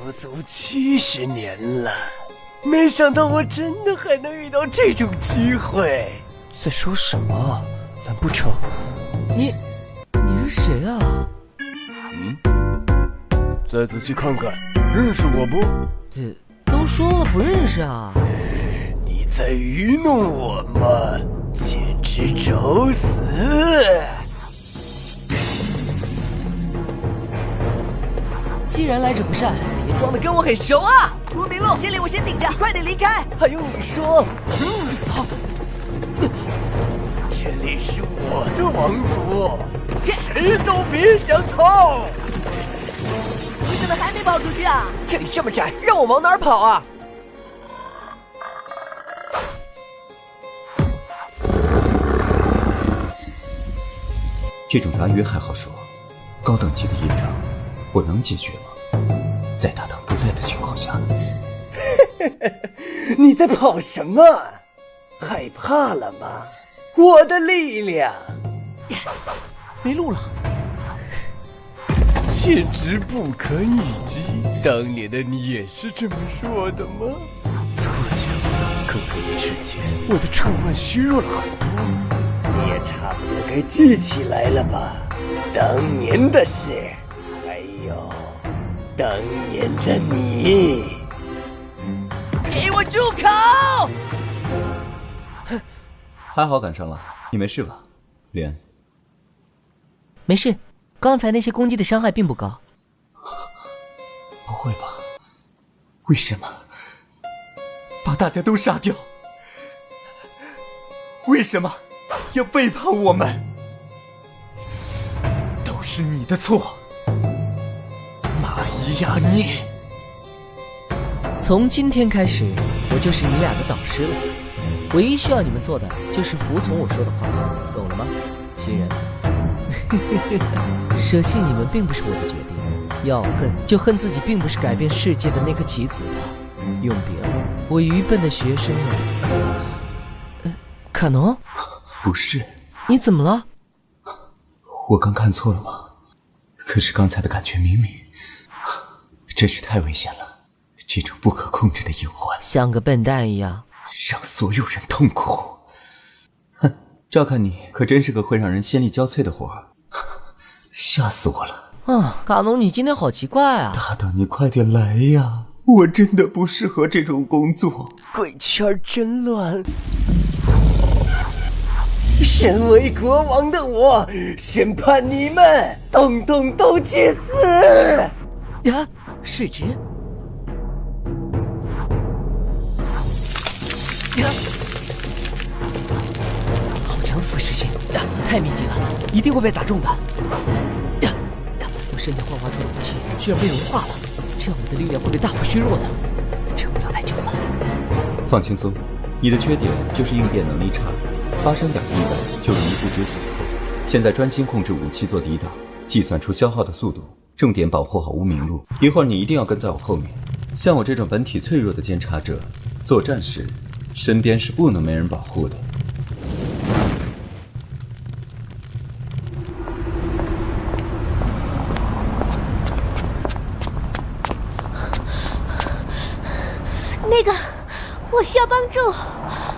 足足七十年了，没想到我真的还能遇到这种机会。在说什么？难不成你你是谁啊？嗯，再仔细看看，认识我不？这都说了不认识啊！你在愚弄我吗？简直找死！既然来者不善，别装的跟我很熟啊！吴明路，这里我先顶着，快点离开！还用你说？嗯，好。这里是我的王国，谁都别想逃！你怎么还没跑出去啊？这里这么窄，让我往哪儿跑啊？这种杂鱼还好说，高等级的业障，我能解决吗？在大唐不在的情况下，你在跑什么？害怕了吗？我的力量没路了，简直不可一击！当年的你也是这么说的吗？错觉了，刚才一瞬间，我的触腕虚弱了很多。你也差不多该记起来了吧？当年的事，当年的你。给我住口！还好赶上了，你没事吧，莲？没事，刚才那些攻击的伤害并不高。不会吧？为什么把大家都杀掉？为什么要背叛我们？都是你的错，亚你！从今天开始，我就是你俩的导师了。唯一需要你们做的就是服从我说的话，懂了吗，新人？舍弃你们并不是我的决定，要恨就恨自己并不是改变世界的那颗棋子吧。永别了，我愚笨的学生们。卡农？不是。你怎么了？我刚看错了吗？可是刚才的感觉明明……真是太危险了，这种不可控制的隐患，像个笨蛋一样。让所有人痛苦。哼，照看你可真是个会让人心力交瘁的活儿，吓死我了！啊，卡农，你今天好奇怪啊！大大，你快点来呀！我真的不适合这种工作。鬼圈真乱。身为国王的我，宣判你们统统都去死！呀，水直。好强腐蚀性！太密集了，一定会被打中的。呀！我身体幻化出的武器居然被融化了，这样我的力量会被大幅削弱的。撑不了太久了。放轻松，你的缺点就是应变能力差，发生点意外就容易不知所措。现在专心控制武器做抵挡，计算出消耗的速度，重点保护好无名路。一会儿你一定要跟在我后面。像我这种本体脆弱的监察者，作战时。身边是不能没人保护的。那个，我需要帮助。